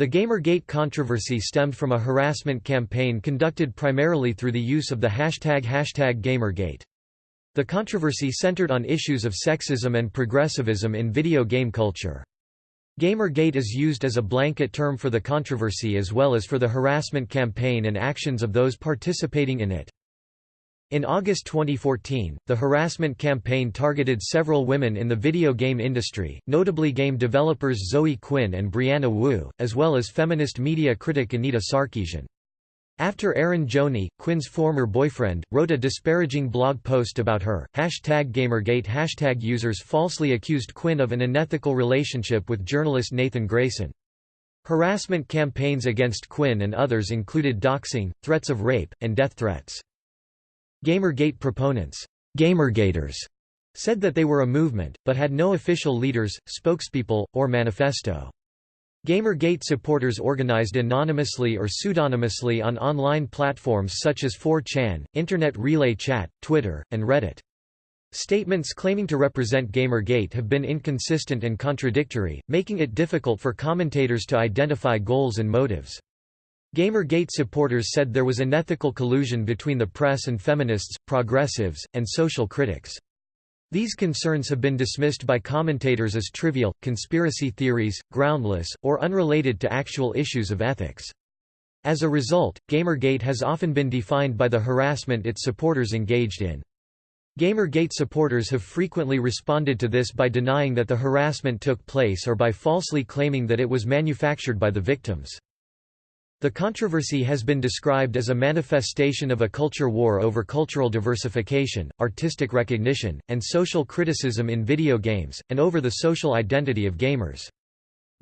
The Gamergate controversy stemmed from a harassment campaign conducted primarily through the use of the hashtag hashtag Gamergate. The controversy centered on issues of sexism and progressivism in video game culture. Gamergate is used as a blanket term for the controversy as well as for the harassment campaign and actions of those participating in it. In August 2014, the harassment campaign targeted several women in the video game industry, notably game developers Zoe Quinn and Brianna Wu, as well as feminist media critic Anita Sarkeesian. After Eron Gjoni, Quinn's former boyfriend, wrote a disparaging blog post about her, hashtag Gamergate hashtag users falsely accused Quinn of an unethical relationship with journalist Nathan Grayson. Harassment campaigns against Quinn and others included doxing, threats of rape, and death threats. Gamergate proponents, Gamergaters, said that they were a movement, but had no official leaders, spokespeople, or manifesto. Gamergate supporters organized anonymously or pseudonymously on online platforms such as 4chan, Internet Relay Chat, Twitter, and Reddit. Statements claiming to represent Gamergate have been inconsistent and contradictory, making it difficult for commentators to identify goals and motives. Gamergate supporters said there was an ethical collusion between the press and feminists, progressives, and social critics. These concerns have been dismissed by commentators as trivial, conspiracy theories, groundless, or unrelated to actual issues of ethics. As a result, Gamergate has often been defined by the harassment its supporters engaged in. Gamergate supporters have frequently responded to this by denying that the harassment took place or by falsely claiming that it was manufactured by the victims. The controversy has been described as a manifestation of a culture war over cultural diversification, artistic recognition, and social criticism in video games, and over the social identity of gamers.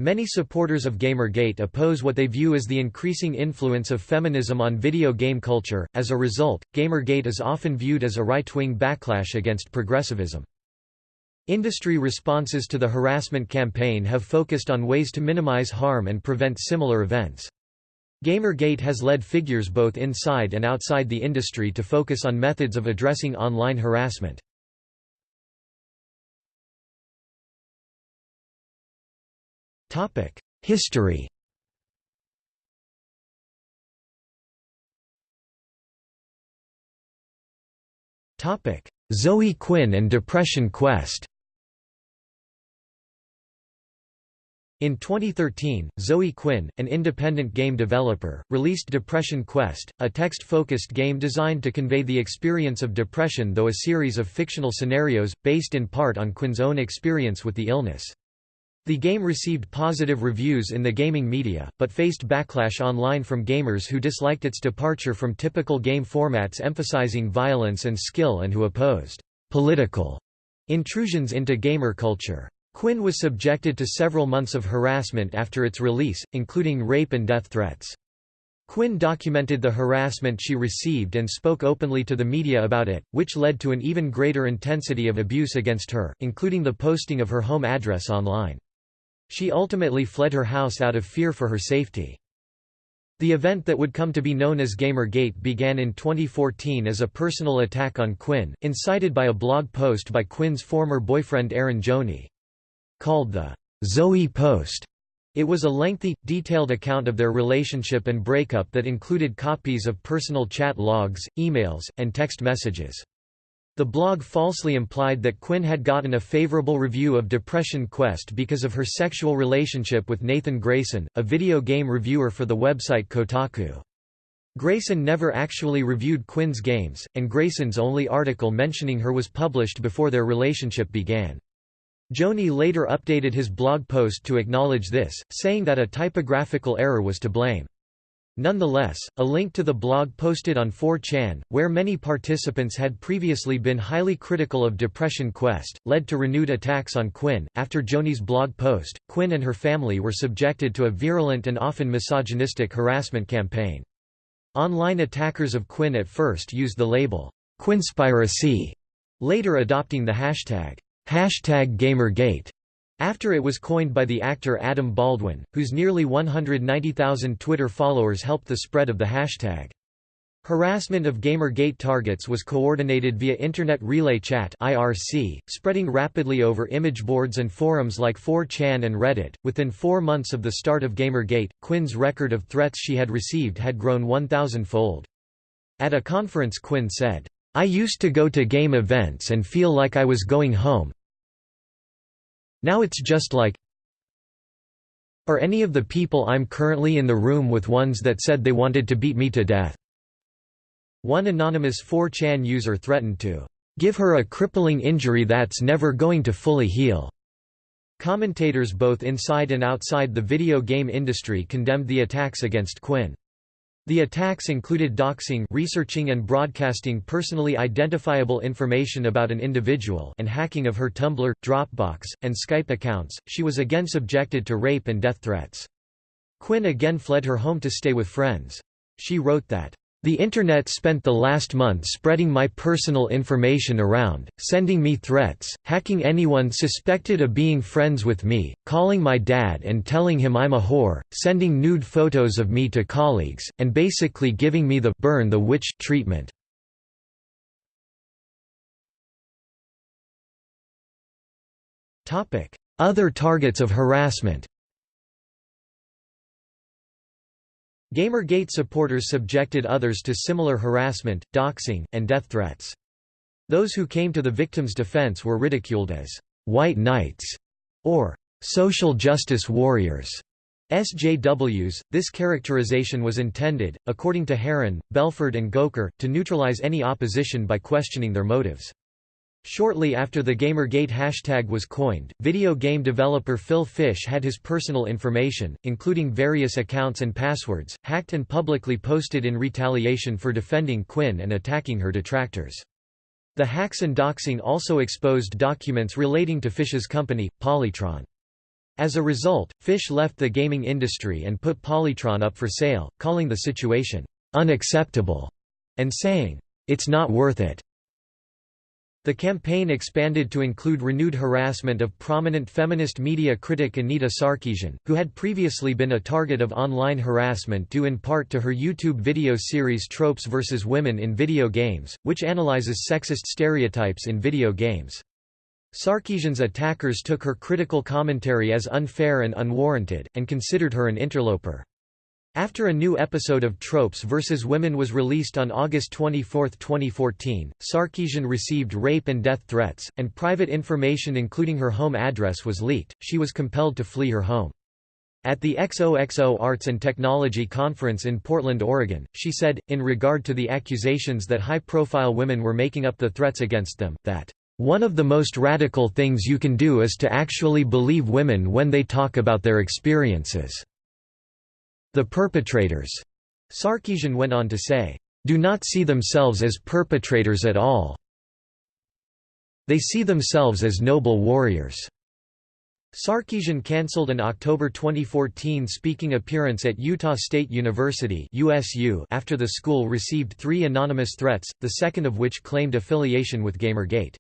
Many supporters of Gamergate oppose what they view as the increasing influence of feminism on video game culture. As a result, Gamergate is often viewed as a right wing backlash against progressivism. Industry responses to the harassment campaign have focused on ways to minimize harm and prevent similar events. Gamergate has led figures both inside and outside the industry to focus on methods of addressing online harassment. History Zoe Quinn and Depression Quest In 2013, Zoe Quinn, an independent game developer, released Depression Quest, a text-focused game designed to convey the experience of depression though a series of fictional scenarios, based in part on Quinn's own experience with the illness. The game received positive reviews in the gaming media, but faced backlash online from gamers who disliked its departure from typical game formats emphasizing violence and skill and who opposed political intrusions into gamer culture. Quinn was subjected to several months of harassment after its release, including rape and death threats. Quinn documented the harassment she received and spoke openly to the media about it, which led to an even greater intensity of abuse against her, including the posting of her home address online. She ultimately fled her house out of fear for her safety. The event that would come to be known as Gamergate began in 2014 as a personal attack on Quinn, incited by a blog post by Quinn's former boyfriend Eron Gjoni. Called the Zoe Post, it was a lengthy, detailed account of their relationship and breakup that included copies of personal chat logs, emails, and text messages. The blog falsely implied that Quinn had gotten a favorable review of Depression Quest because of her sexual relationship with Nathan Grayson, a video game reviewer for the website Kotaku. Grayson never actually reviewed Quinn's games, and Grayson's only article mentioning her was published before their relationship began. Gjoni later updated his blog post to acknowledge this, saying that a typographical error was to blame. Nonetheless, a link to the blog posted on 4chan, where many participants had previously been highly critical of Depression Quest, led to renewed attacks on Quinn. After Gjoni's blog post, Quinn and her family were subjected to a virulent and often misogynistic harassment campaign. Online attackers of Quinn at first used the label, Quinspiracy, later adopting the hashtag, Hashtag Gamergate after it was coined by the actor Adam Baldwin, whose nearly 190,000 Twitter followers helped the spread of the hashtag. Harassment of Gamergate targets was coordinated via Internet Relay Chat (IRC), spreading rapidly over image boards and forums like 4chan and Reddit. Within 4 months of the start of Gamergate, Quinn's record of threats she had received had grown 1000-fold. At a conference Quinn said, "I used to go to game events and feel like I was going home. Now it's just like Are any of the people I'm currently in the room with ones that said they wanted to beat me to death?" One anonymous 4chan user threatened to give her a crippling injury that's never going to fully heal. Commentators both inside and outside the video game industry condemned the attacks against Quinn. The attacks included doxing researching and broadcasting personally identifiable information about an individual and hacking of her Tumblr, Dropbox, and Skype accounts. She was again subjected to rape and death threats. Quinn again fled her home to stay with friends. She wrote that the Internet spent the last month spreading my personal information around, sending me threats, hacking anyone suspected of being friends with me, calling my dad and telling him I'm a whore, sending nude photos of me to colleagues, and basically giving me the burn the witch treatment. Other targets of harassment Gamergate supporters subjected others to similar harassment, doxing, and death threats. Those who came to the victim's defense were ridiculed as «white knights» or «social justice warriors». SJWs. This characterization was intended, according to Heron, Belford and Goker, to neutralize any opposition by questioning their motives. Shortly after the Gamergate hashtag was coined, video game developer Phil Fish had his personal information, including various accounts and passwords, hacked and publicly posted in retaliation for defending Quinn and attacking her detractors. The hacks and doxing also exposed documents relating to Fish's company, Polytron. As a result, Fish left the gaming industry and put Polytron up for sale, calling the situation unacceptable and saying, it's not worth it. The campaign expanded to include renewed harassment of prominent feminist media critic Anita Sarkeesian, who had previously been a target of online harassment due in part to her YouTube video series Tropes vs. Women in Video Games, which analyzes sexist stereotypes in video games. Sarkeesian's attackers took her critical commentary as unfair and unwarranted, and considered her an interloper. After a new episode of Tropes vs. Women was released on August 24, 2014, Sarkeesian received rape and death threats, and private information including her home address was leaked. She was compelled to flee her home. At the XOXO Arts and Technology Conference in Portland, Oregon, she said, in regard to the accusations that high-profile women were making up the threats against them, that, "...one of the most radical things you can do is to actually believe women when they talk about their experiences." The perpetrators, Sarkeesian went on to say, do not see themselves as perpetrators at all. They see themselves as noble warriors. Sarkeesian cancelled an October 2014 speaking appearance at Utah State University USU after the school received three anonymous threats, the second of which claimed affiliation with Gamergate.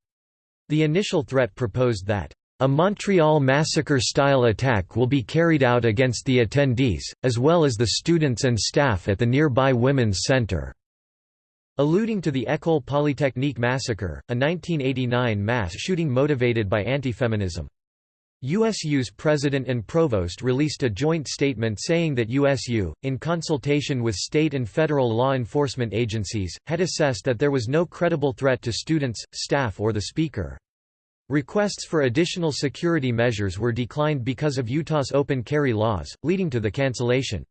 The initial threat proposed that a Montreal Massacre-style attack will be carried out against the attendees, as well as the students and staff at the nearby Women's Centre. Alluding to the École Polytechnique massacre, a 1989 mass shooting motivated by anti-feminism. USU's president and provost released a joint statement saying that USU, in consultation with state and federal law enforcement agencies, had assessed that there was no credible threat to students, staff or the speaker. Requests for additional security measures were declined because of Utah's open carry laws, leading to the cancellation.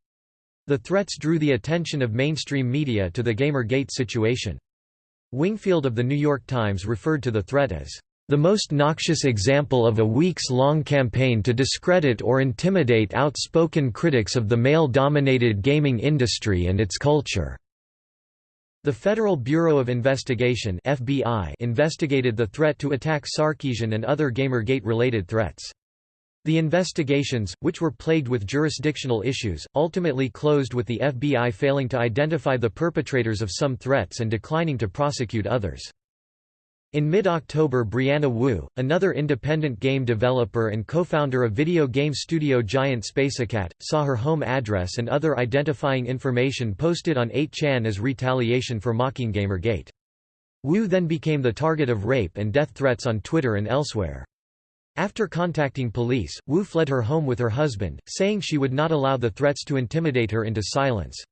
The threats drew the attention of mainstream media to the Gamergate situation. Wingfield of The New York Times referred to the threat as, "...the most noxious example of a weeks-long campaign to discredit or intimidate outspoken critics of the male-dominated gaming industry and its culture." The Federal Bureau of Investigation FBI investigated the threat to attack Sarkeesian and other Gamergate-related threats. The investigations, which were plagued with jurisdictional issues, ultimately closed with the FBI failing to identify the perpetrators of some threats and declining to prosecute others. In mid-October Brianna Wu, another independent game developer and co-founder of video game studio giant Spacekat, saw her home address and other identifying information posted on 8chan as retaliation for mocking Gamergate. Wu then became the target of rape and death threats on Twitter and elsewhere. After contacting police, Wu fled her home with her husband, saying she would not allow the threats to intimidate her into silence.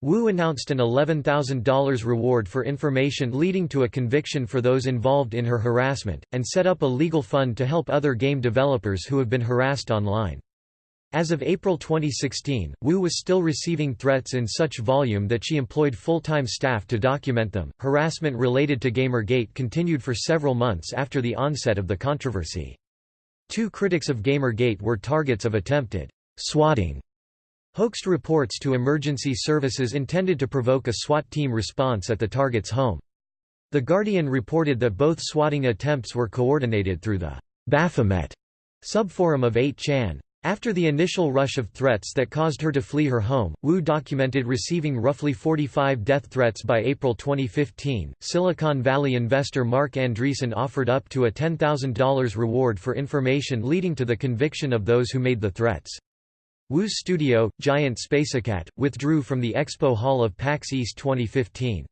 Wu announced an $11,000 reward for information leading to a conviction for those involved in her harassment, and set up a legal fund to help other game developers who have been harassed online. As of April 2016, Wu was still receiving threats in such volume that she employed full-time staff to document them. Harassment related to Gamergate continued for several months after the onset of the controversy. Two critics of Gamergate were targets of attempted swatting Hoaxed reports to emergency services intended to provoke a SWAT team response at the target's home. The Guardian reported that both swatting attempts were coordinated through the Baphomet subforum of 8chan. After the initial rush of threats that caused her to flee her home, Wu documented receiving roughly 45 death threats by April 2015. Silicon Valley investor Marc Andreessen offered up to a $10,000 reward for information leading to the conviction of those who made the threats. Wu's studio, Giant Spacekat, withdrew from the Expo Hall of PAX East 2015.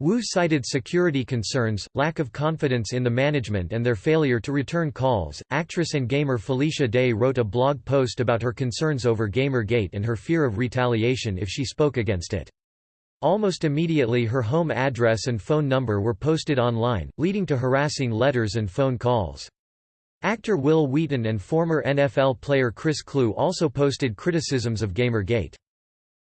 Wu cited security concerns, lack of confidence in the management and their failure to return calls. Actress and gamer Felicia Day wrote a blog post about her concerns over Gamergate and her fear of retaliation if she spoke against it. Almost immediately her home address and phone number were posted online, leading to harassing letters and phone calls. Actor Wil Wheaton and former NFL player Chris Kluwe also posted criticisms of Gamergate.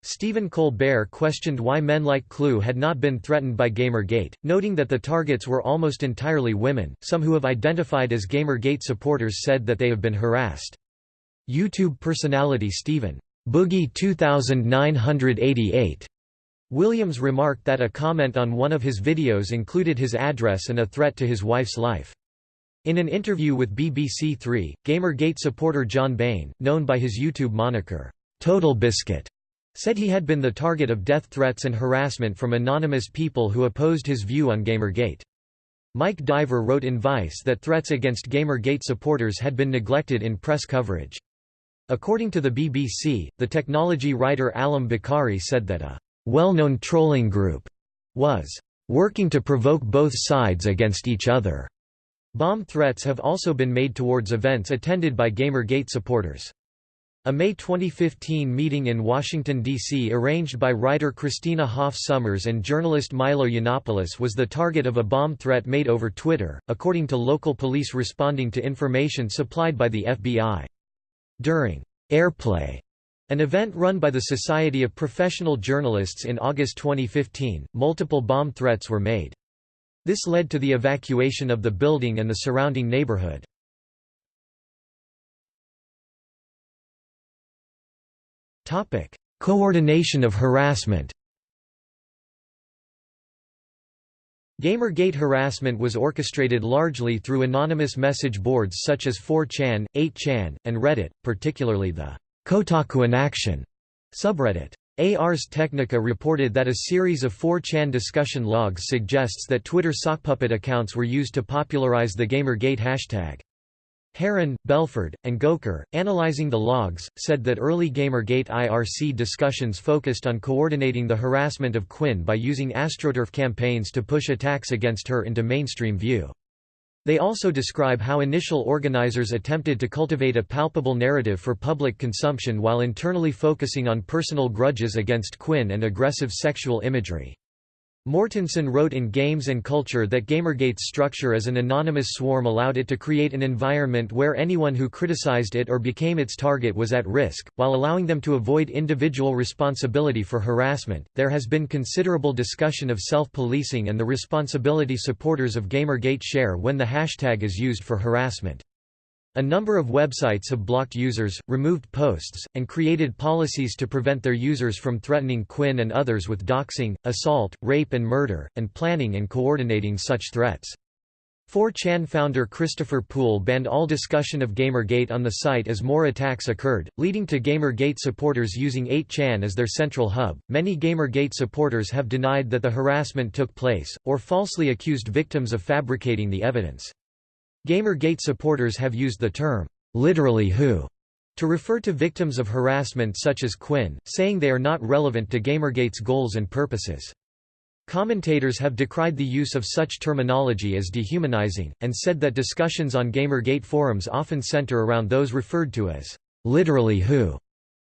Stephen Colbert questioned why men like Kluwe had not been threatened by Gamergate, noting that the targets were almost entirely women. Some who have identified as Gamergate supporters said that they have been harassed. YouTube personality Stephen Boogie 2988 Williams remarked that a comment on one of his videos included his address and a threat to his wife's life. In an interview with BBC Three, Gamergate supporter John Bain, known by his YouTube moniker, Total Biscuit, said he had been the target of death threats and harassment from anonymous people who opposed his view on Gamergate. Mike Diver wrote in Vice that threats against Gamergate supporters had been neglected in press coverage. According to the BBC, the technology writer Alam Bukhari said that a well-known trolling group was working to provoke both sides against each other. Bomb threats have also been made towards events attended by Gamergate supporters. A May 2015 meeting in Washington, D.C. arranged by writer Christina Hoff Sommers and journalist Milo Yiannopoulos was the target of a bomb threat made over Twitter, according to local police responding to information supplied by the FBI. During Airplay, an event run by the Society of Professional Journalists in August 2015, multiple bomb threats were made. This led to the evacuation of the building and the surrounding neighborhood. Coordination of harassment Gamergate harassment was orchestrated largely through anonymous message boards such as 4chan, 8chan, and Reddit, particularly the Kotaku in Action subreddit. Ars Technica reported that a series of 4chan discussion logs suggests that Twitter sockpuppet accounts were used to popularize the Gamergate hashtag. Heron, Belford, and Goker, analyzing the logs, said that early Gamergate IRC discussions focused on coordinating the harassment of Quinn by using AstroTurf campaigns to push attacks against her into mainstream view. They also describe how initial organizers attempted to cultivate a palpable narrative for public consumption while internally focusing on personal grudges against Quinn and aggressive sexual imagery. Mortensen wrote in Games and Culture that Gamergate's structure as an anonymous swarm allowed it to create an environment where anyone who criticized it or became its target was at risk, while allowing them to avoid individual responsibility for harassment. There has been considerable discussion of self policing and the responsibility supporters of Gamergate share when the hashtag is used for harassment. A number of websites have blocked users, removed posts, and created policies to prevent their users from threatening Quinn and others with doxing, assault, rape and murder, and planning and coordinating such threats. 4chan founder Christopher Poole banned all discussion of Gamergate on the site as more attacks occurred, leading to Gamergate supporters using 8chan as their central hub. Many Gamergate supporters have denied that the harassment took place, or falsely accused victims of fabricating the evidence. Gamergate supporters have used the term, literally who, to refer to victims of harassment such as Quinn, saying they are not relevant to Gamergate's goals and purposes. Commentators have decried the use of such terminology as dehumanizing, and said that discussions on Gamergate forums often center around those referred to as literally who.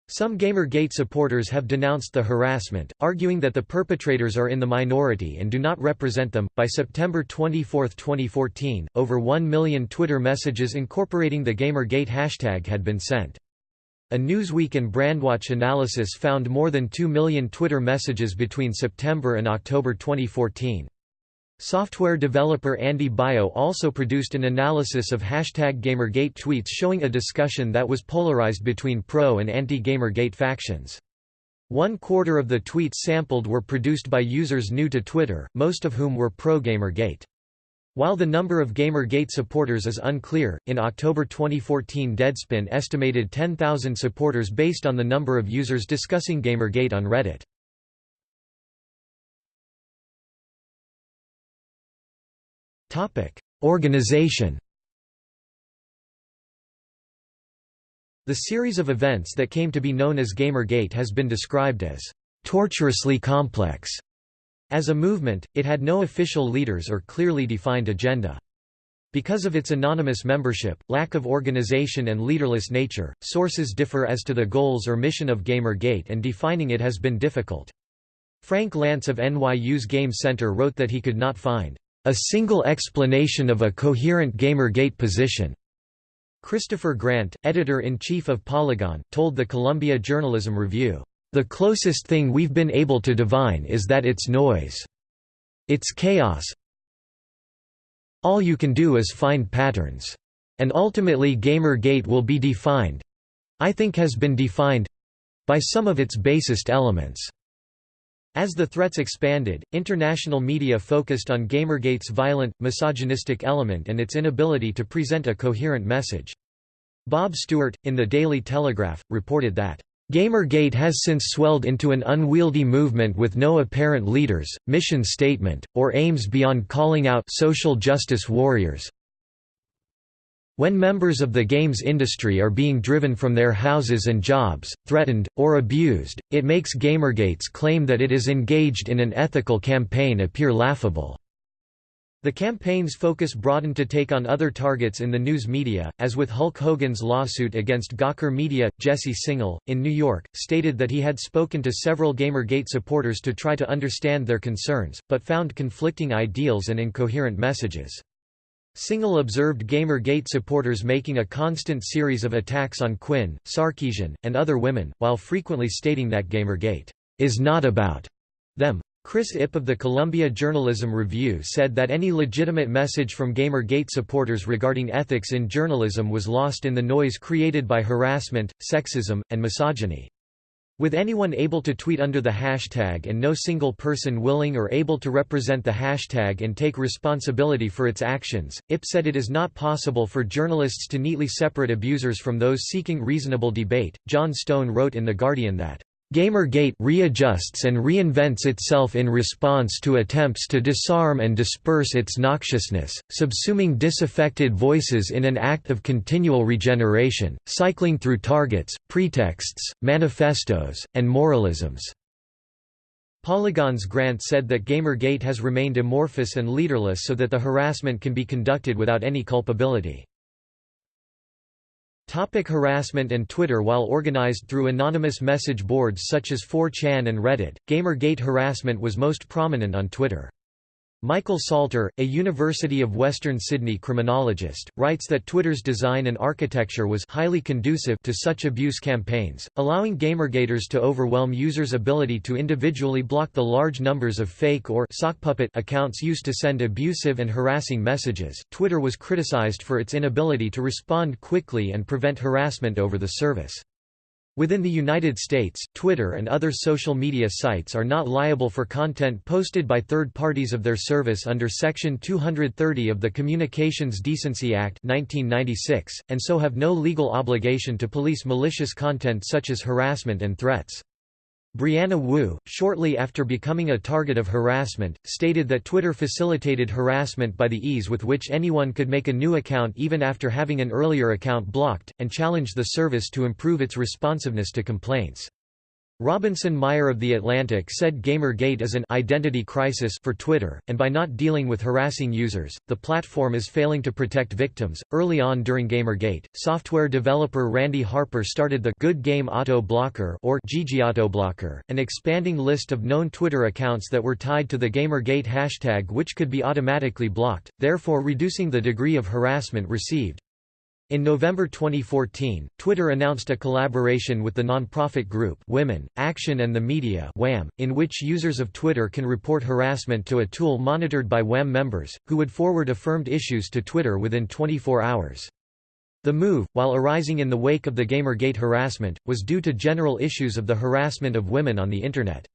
Some Gamergate supporters have denounced the harassment, arguing that the perpetrators are in the minority and do not represent them. By September 24, 2014, over 1 million Twitter messages incorporating the Gamergate hashtag had been sent. A Newsweek and Brandwatch analysis found more than 2 million Twitter messages between September and October 2014. Software developer Andy Baio also produced an analysis of hashtag Gamergate tweets showing a discussion that was polarized between pro and anti-Gamergate factions. One quarter of the tweets sampled were produced by users new to Twitter, most of whom were pro-Gamergate. While the number of Gamergate supporters is unclear, in October 2014 Deadspin estimated 10,000 supporters based on the number of users discussing Gamergate on Reddit. Organization The series of events that came to be known as Gamergate has been described as torturously complex as a movement, it had no official leaders or clearly defined agenda. Because of its anonymous membership, lack of organization and leaderless nature, sources differ as to the goals or mission of Gamergate and defining it has been difficult. Frank Lantz of NYU's Game Center wrote that he could not find a single explanation of a coherent Gamergate position. Christopher Grant, editor-in-chief of Polygon, told the Columbia Journalism Review, the closest thing we've been able to divine is that it's noise. It's chaos. All you can do is find patterns. And ultimately Gamergate will be defined—I think has been defined—by some of its basest elements. As the threats expanded, international media focused on Gamergate's violent, misogynistic element and its inability to present a coherent message. Bob Stuart, in The Daily Telegraph, reported that Gamergate has since swelled into an unwieldy movement with no apparent leaders, mission statement, or aims beyond calling out social justice warriors. When members of the games industry are being driven from their houses and jobs, threatened, or abused, it makes Gamergate's claim that it is engaged in an ethical campaign appear laughable. The campaign's focus broadened to take on other targets in the news media, as with Hulk Hogan's lawsuit against Gawker Media. Jesse Singal, in New York, stated that he had spoken to several Gamergate supporters to try to understand their concerns, but found conflicting ideals and incoherent messages. Singal observed Gamergate supporters making a constant series of attacks on Quinn, Sarkeesian, and other women, while frequently stating that Gamergate is not about them. Chris Ip of the Columbia Journalism Review said that any legitimate message from Gamergate supporters regarding ethics in journalism was lost in the noise created by harassment, sexism, and misogyny. With anyone able to tweet under the hashtag and no single person willing or able to represent the hashtag and take responsibility for its actions, Ip said it is not possible for journalists to neatly separate abusers from those seeking reasonable debate. Jon Stone wrote in The Guardian that Gamergate readjusts and reinvents itself in response to attempts to disarm and disperse its noxiousness, subsuming disaffected voices in an act of continual regeneration, cycling through targets, pretexts, manifestos, and moralisms. Polygon's Grant said that Gamergate has remained amorphous and leaderless so that the harassment can be conducted without any culpability. Topic harassment and Twitter While organized through anonymous message boards such as 4chan and Reddit, Gamergate harassment was most prominent on Twitter. Michael Salter, a University of Western Sydney criminologist, writes that Twitter's design and architecture was highly conducive to such abuse campaigns, allowing Gamergaters to overwhelm users' ability to individually block the large numbers of fake or sockpuppet accounts used to send abusive and harassing messages. Twitter was criticized for its inability to respond quickly and prevent harassment over the service. Within the United States, Twitter and other social media sites are not liable for content posted by third parties of their service under Section 230 of the Communications Decency Act 1996, and so have no legal obligation to police malicious content such as harassment and threats. Brianna Wu, shortly after becoming a target of harassment, stated that Twitter facilitated harassment by the ease with which anyone could make a new account even after having an earlier account blocked, and challenged the service to improve its responsiveness to complaints. Robinson Meyer of The Atlantic said Gamergate is an identity crisis for Twitter, and by not dealing with harassing users, the platform is failing to protect victims. Early on during Gamergate, software developer Randy Harper started the Good Game Auto Blocker or GG Auto Blocker, an expanding list of known Twitter accounts that were tied to the Gamergate hashtag which could be automatically blocked, therefore reducing the degree of harassment received. In November 2014, Twitter announced a collaboration with the nonprofit group Women, Action and the Media WAM, in which users of Twitter can report harassment to a tool monitored by WAM members, who would forward affirmed issues to Twitter within 24 hours. The move, while arising in the wake of the Gamergate harassment, was due to general issues of the harassment of women on the Internet.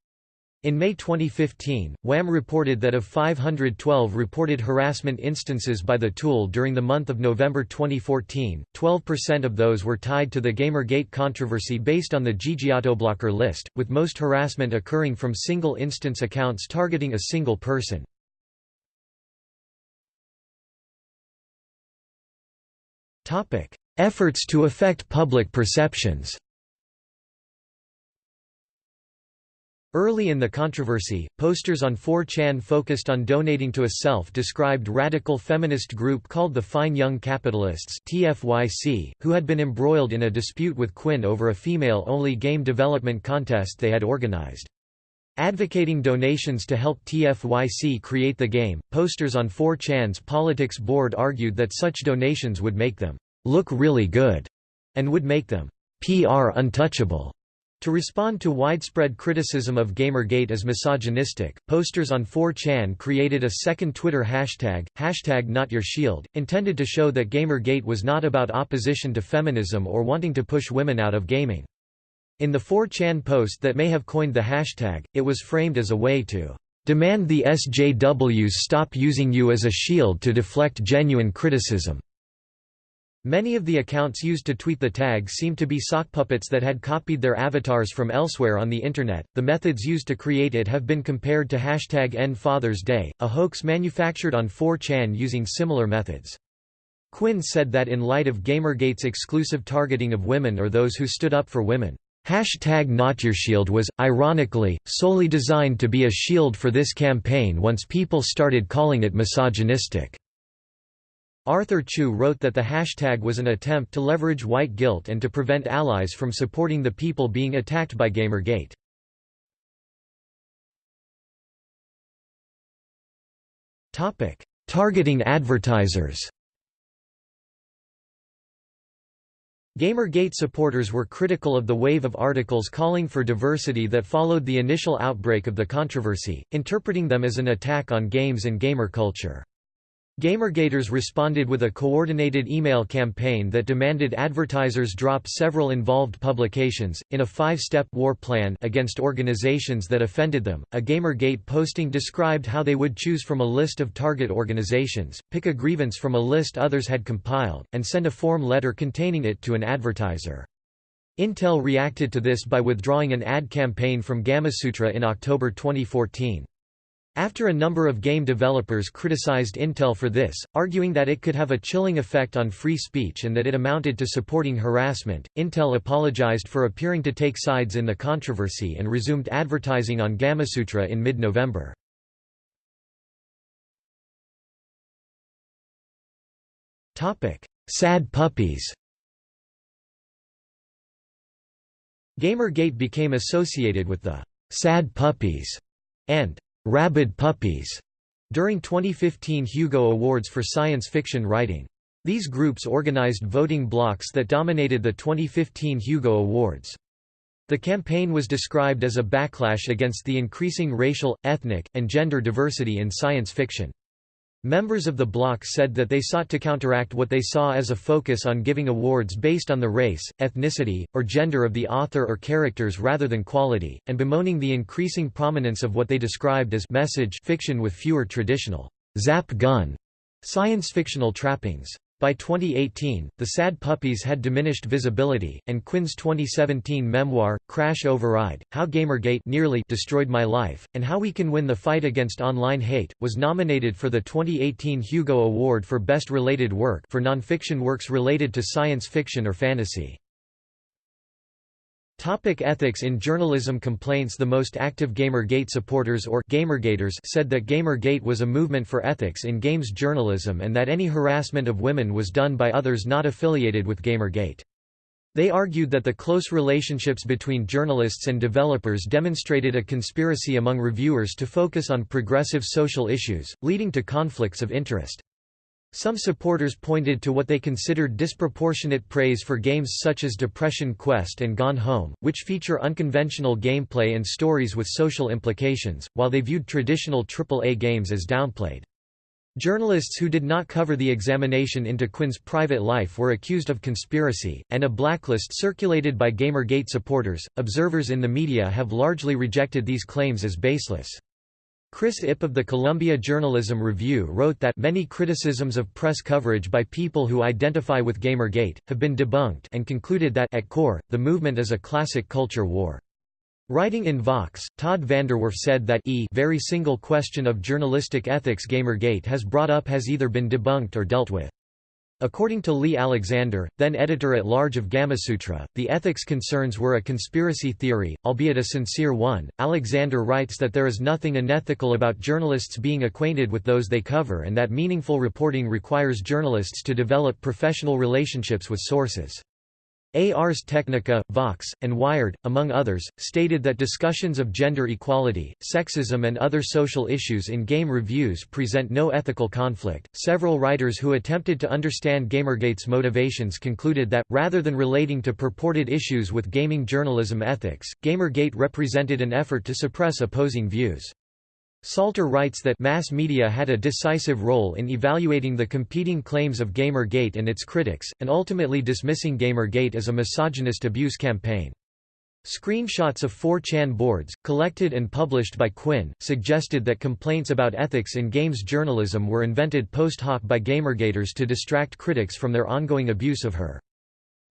In May 2015, WAM reported that of 512 reported harassment instances by the tool during the month of November 2014, 12% of those were tied to the Gamergate controversy based on the GGAutoBlocker list, with most harassment occurring from single-instance accounts targeting a single person. Efforts to affect public perceptions Early in the controversy, posters on 4chan focused on donating to a self-described radical feminist group called the Fine Young Capitalists TFYC, who had been embroiled in a dispute with Quinn over a female-only game development contest they had organized. Advocating donations to help TFYC create the game, posters on 4chan's politics board argued that such donations would make them look really good and would make them PR untouchable. To respond to widespread criticism of Gamergate as misogynistic, posters on 4chan created a second Twitter hashtag, hashtag NotYourShield, intended to show that Gamergate was not about opposition to feminism or wanting to push women out of gaming. In the 4chan post that may have coined the hashtag, it was framed as a way to demand the SJWs stop using you as a shield to deflect genuine criticism. Many of the accounts used to tweet the tag seemed to be sock puppets that had copied their avatars from elsewhere on the Internet. The methods used to create it have been compared to hashtag End Father's Day, a hoax manufactured on 4chan using similar methods. Quinn said that in light of Gamergate's exclusive targeting of women or those who stood up for women, Hashtag NotYourShield was, ironically, solely designed to be a shield for this campaign once people started calling it misogynistic. Arthur Chu wrote that the hashtag was an attempt to leverage white guilt and to prevent allies from supporting the people being attacked by Gamergate. Targeting advertisers Gamergate supporters were critical of the wave of articles calling for diversity that followed the initial outbreak of the controversy, interpreting them as an attack on games and gamer culture. Gamergaters responded with a coordinated email campaign that demanded advertisers drop several involved publications, in a five-step war plan against organizations that offended them. A Gamergate posting described how they would choose from a list of target organizations, pick a grievance from a list others had compiled, and send a form letter containing it to an advertiser. Intel reacted to this by withdrawing an ad campaign from Gamasutra in October 2014. After a number of game developers criticized Intel for this, arguing that it could have a chilling effect on free speech and that it amounted to supporting harassment, Intel apologized for appearing to take sides in the controversy and resumed advertising on Gamasutra in mid-November. Sad puppies Gamergate became associated with the «sad puppies» and Rabid Puppies during 2015 Hugo Awards for science fiction writing. These groups organized voting blocks that dominated the 2015 Hugo Awards. The campaign was described as a backlash against the increasing racial, ethnic, and gender diversity in science fiction. Members of the bloc said that they sought to counteract what they saw as a focus on giving awards based on the race, ethnicity, or gender of the author or characters rather than quality, and bemoaning the increasing prominence of what they described as message fiction with fewer traditional zap gun science fictional trappings. By 2018, the Sad Puppies had diminished visibility, and Quinn's 2017 memoir, Crash Override, How Gamergate nearly destroyed my life, and How We Can Win the Fight Against Online Hate, was nominated for the 2018 Hugo Award for Best Related Work for nonfiction works related to science fiction or fantasy. Topic ethics in journalism complaints The most active Gamergate supporters or Gamergaters said that Gamergate was a movement for ethics in games journalism and that any harassment of women was done by others not affiliated with Gamergate. They argued that the close relationships between journalists and developers demonstrated a conspiracy among reviewers to focus on progressive social issues, leading to conflicts of interest. Some supporters pointed to what they considered disproportionate praise for games such as Depression Quest and Gone Home, which feature unconventional gameplay and stories with social implications, while they viewed traditional AAA games as downplayed. Journalists who did not cover the examination into Quinn's private life were accused of conspiracy, and a blacklist circulated by Gamergate supporters. Observers in the media have largely rejected these claims as baseless. Chris Ip of the Columbia Journalism Review wrote that many criticisms of press coverage by people who identify with Gamergate, have been debunked and concluded that at core, the movement is a classic culture war. Writing in Vox, Todd VanDerWerff said that e very single question of journalistic ethics Gamergate has brought up has either been debunked or dealt with. According to Leigh Alexander, then editor-at-large of Gamasutra, the ethics concerns were a conspiracy theory, albeit a sincere one. Alexander writes that there is nothing unethical about journalists being acquainted with those they cover and that meaningful reporting requires journalists to develop professional relationships with sources. Ars Technica, Vox, and Wired, among others, stated that discussions of gender equality, sexism, and other social issues in game reviews present no ethical conflict. Several writers who attempted to understand Gamergate's motivations concluded that, rather than relating to purported issues with gaming journalism ethics, Gamergate represented an effort to suppress opposing views. Salter writes that mass media had a decisive role in evaluating the competing claims of Gamergate and its critics, and ultimately dismissing Gamergate as a misogynist abuse campaign. Screenshots of 4chan boards, collected and published by Quinn, suggested that complaints about ethics in games journalism were invented post hoc by Gamergaters to distract critics from their ongoing abuse of her.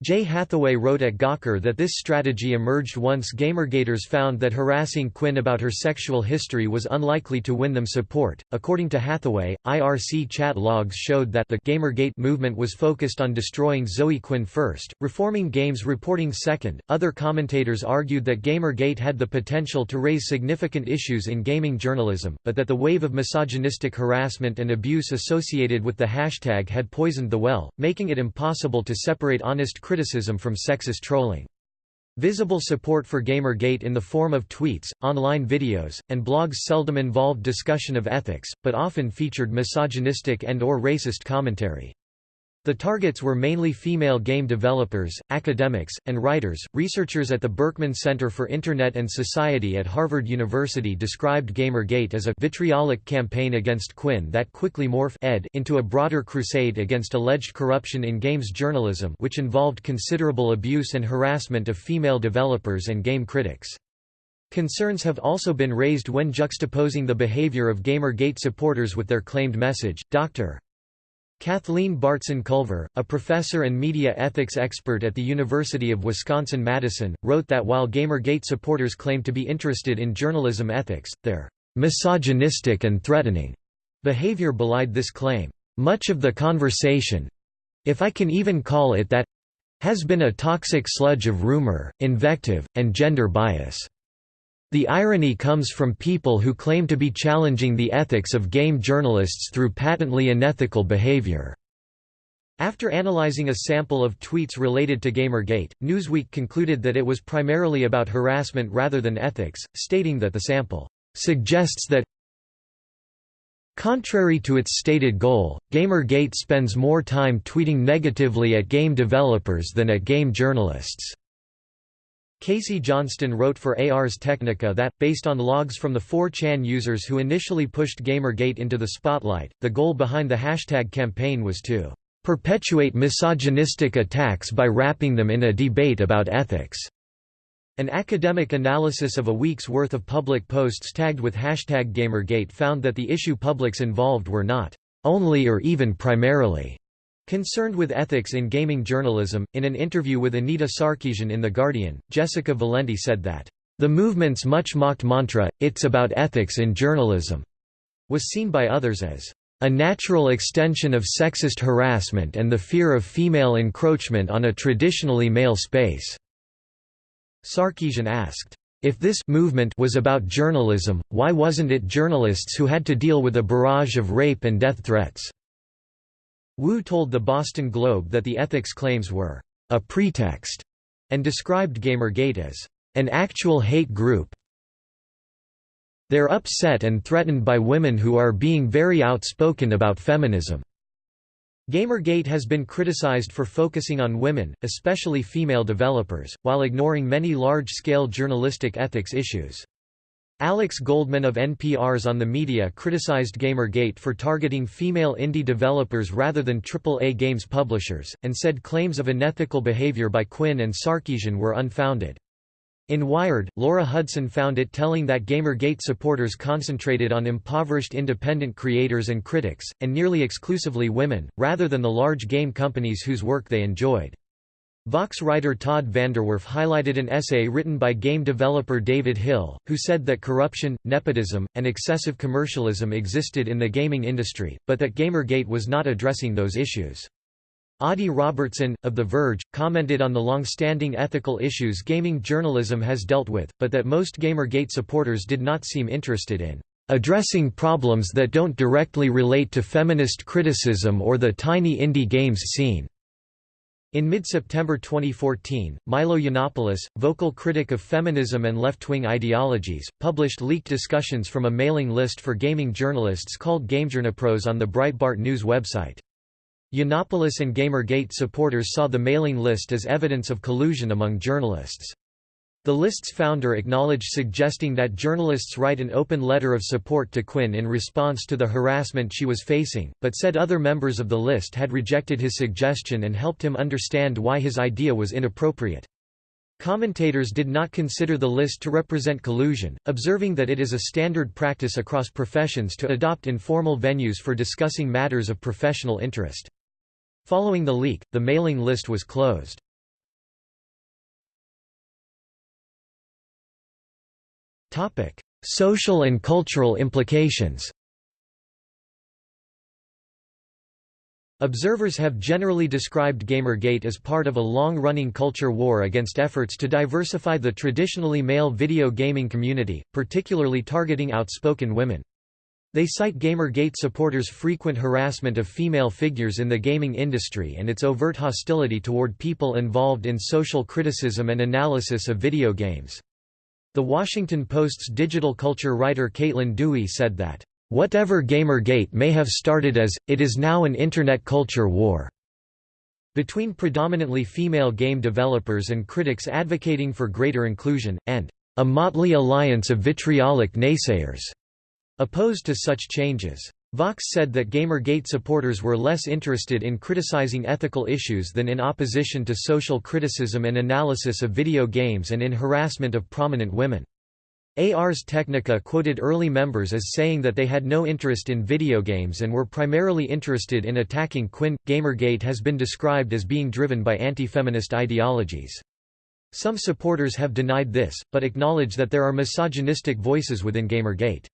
Jay Hathaway wrote at Gawker that this strategy emerged once Gamergaters found that harassing Quinn about her sexual history was unlikely to win them support. According to Hathaway, IRC chat logs showed that the Gamergate movement was focused on destroying Zoe Quinn first, reforming games reporting second. Other commentators argued that Gamergate had the potential to raise significant issues in gaming journalism, but that the wave of misogynistic harassment and abuse associated with the hashtag had poisoned the well, making it impossible to separate honest criticism from sexist trolling. Visible support for Gamergate in the form of tweets, online videos, and blogs seldom involved discussion of ethics, but often featured misogynistic and or racist commentary. The targets were mainly female game developers, academics, and writers. Researchers at the Berkman Center for Internet and Society at Harvard University described Gamergate as a vitriolic campaign against Quinn that quickly morphed ed into a broader crusade against alleged corruption in games journalism, which involved considerable abuse and harassment of female developers and game critics. Concerns have also been raised when juxtaposing the behavior of Gamergate supporters with their claimed message. Dr. Kathleen Bartzen Culver, a professor and media ethics expert at the University of Wisconsin-Madison, wrote that while Gamergate supporters claim to be interested in journalism ethics, their misogynistic and threatening behavior belied this claim. Much of the conversation—if I can even call it that—has been a toxic sludge of rumor, invective, and gender bias. The irony comes from people who claim to be challenging the ethics of game journalists through patently unethical behavior. After analyzing a sample of tweets related to Gamergate, Newsweek concluded that it was primarily about harassment rather than ethics, stating that the sample suggests that Contrary to its stated goal, Gamergate spends more time tweeting negatively at game developers than at game journalists. Casey Johnston wrote for Ars Technica that, based on logs from the 4chan users who initially pushed Gamergate into the spotlight, the goal behind the hashtag campaign was to "...perpetuate misogynistic attacks by wrapping them in a debate about ethics." An academic analysis of a week's worth of public posts tagged with hashtag Gamergate found that the issue publics involved were not "...only or even primarily." Concerned with ethics in gaming journalism, in an interview with Anita Sarkeesian in The Guardian, Jessica Valenti said that, "...the movement's much-mocked mantra, it's about ethics in journalism," was seen by others as, "...a natural extension of sexist harassment and the fear of female encroachment on a traditionally male space." Sarkeesian asked, if this movement was about journalism, why wasn't it journalists who had to deal with a barrage of rape and death threats? Wu told the Boston Globe that the ethics claims were a pretext and described Gamergate as an actual hate group. They're upset and threatened by women who are being very outspoken about feminism. Gamergate has been criticized for focusing on women, especially female developers, while ignoring many large-scale journalistic ethics issues. Alex Goldman of NPR's On the Media criticized Gamergate for targeting female indie developers rather than AAA games publishers, and said claims of unethical behavior by Quinn and Sarkeesian were unfounded. In Wired, Laura Hudson found it telling that Gamergate supporters concentrated on impoverished independent creators and critics, and nearly exclusively women, rather than the large game companies whose work they enjoyed. Vox writer Todd VanDerWerff highlighted an essay written by game developer David Hill, who said that corruption, nepotism, and excessive commercialism existed in the gaming industry, but that Gamergate was not addressing those issues. Adi Robertson, of The Verge, commented on the long-standing ethical issues gaming journalism has dealt with, but that most Gamergate supporters did not seem interested in addressing problems that don't directly relate to feminist criticism or the tiny indie games scene. In mid-September 2014, Milo Yiannopoulos, vocal critic of feminism and left-wing ideologies, published leaked discussions from a mailing list for gaming journalists called GameJournalPros on the Breitbart News website. Yiannopoulos and Gamergate supporters saw the mailing list as evidence of collusion among journalists. The list's founder acknowledged suggesting that journalists write an open letter of support to Quinn in response to the harassment she was facing, but said other members of the list had rejected his suggestion and helped him understand why his idea was inappropriate. Commentators did not consider the list to represent collusion, observing that it is a standard practice across professions to adopt informal venues for discussing matters of professional interest. Following the leak, the mailing list was closed. Topic: Social and cultural implications. Observers have generally described Gamergate as part of a long-running culture war against efforts to diversify the traditionally male video gaming community, particularly targeting outspoken women. They cite Gamergate supporters' frequent harassment of female figures in the gaming industry and its overt hostility toward people involved in social criticism and analysis of video games. The Washington Post's digital culture writer Caitlin Dewey said that, "...whatever Gamergate may have started as, it is now an Internet culture war." Between predominantly female game developers and critics advocating for greater inclusion, and a motley alliance of vitriolic naysayers opposed to such changes. Vox said that Gamergate supporters were less interested in criticizing ethical issues than in opposition to social criticism and analysis of video games and in harassment of prominent women. Ars Technica quoted early members as saying that they had no interest in video games and were primarily interested in attacking Quinn. Gamergate has been described as being driven by anti-feminist ideologies. Some supporters have denied this, but acknowledge that there are misogynistic voices within Gamergate.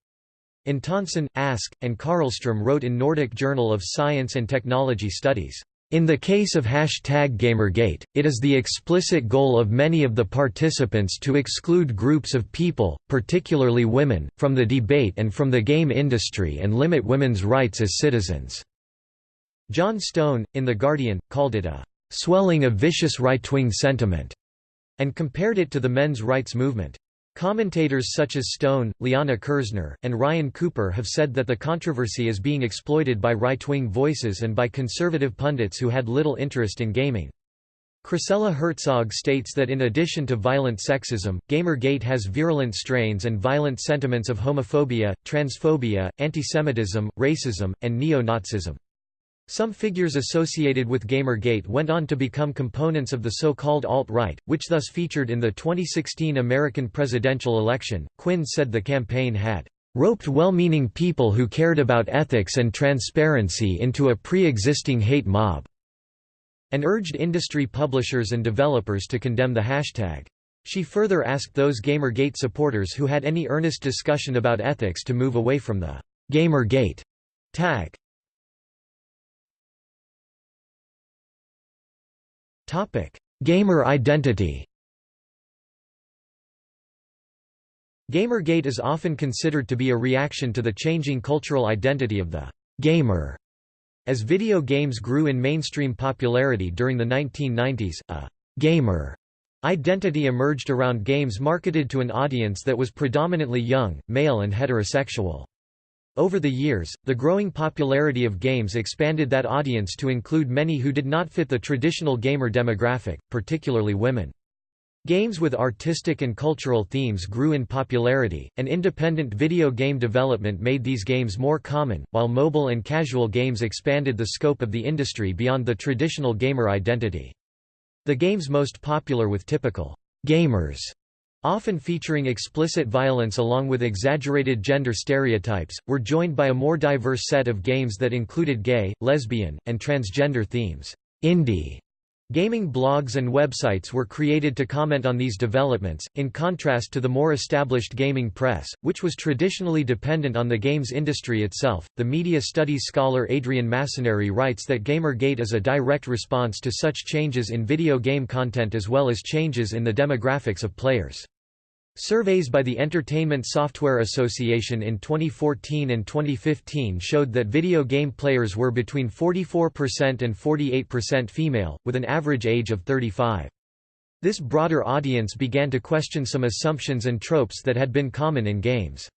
Antonsen, Ask, and Karlstrom wrote in Nordic Journal of Science and Technology Studies, in the case of hashtag Gamergate, it is the explicit goal of many of the participants to exclude groups of people, particularly women, from the debate and from the game industry and limit women's rights as citizens." Jon Stone, in The Guardian, called it a "...swelling of vicious right-wing sentiment", and compared it to the men's rights movement. Commentators such as Stone, Liana Kerzner, and Ryan Cooper have said that the controversy is being exploited by right-wing voices and by conservative pundits who had little interest in gaming. Chrisella Herzog states that in addition to violent sexism, Gamergate has virulent strains and violent sentiments of homophobia, transphobia, antisemitism, racism, and neo-Nazism. Some figures associated with Gamergate went on to become components of the so-called alt-right, which thus featured in the 2016 American presidential election. Quinn said the campaign had roped well-meaning people who cared about ethics and transparency into a pre-existing hate mob and urged industry publishers and developers to condemn the hashtag. She further asked those Gamergate supporters who had any earnest discussion about ethics to move away from the Gamergate tag. Topic: Gamer identity. Gamergate is often considered to be a reaction to the changing cultural identity of the gamer as video games grew in mainstream popularity during the 1990s, a «gamer» identity emerged around games marketed to an audience that was predominantly young, male and heterosexual. Over the years, the growing popularity of games expanded that audience to include many who did not fit the traditional gamer demographic, particularly women. Games with artistic and cultural themes grew in popularity, and independent video game development made these games more common, while mobile and casual games expanded the scope of the industry beyond the traditional gamer identity. The games most popular with typical gamers often featuring explicit violence along with exaggerated gender stereotypes, were joined by a more diverse set of games that included gay, lesbian, and transgender themes. Indie Gaming blogs and websites were created to comment on these developments, in contrast to the more established gaming press, which was traditionally dependent on the games industry itself. The media studies scholar Adrienne Massanari writes that Gamergate is a direct response to such changes in video game content as well as changes in the demographics of players. Surveys by the Entertainment Software Association in 2014 and 2015 showed that video game players were between 44% and 48% female, with an average age of 35. This broader audience began to question some assumptions and tropes that had been common in games.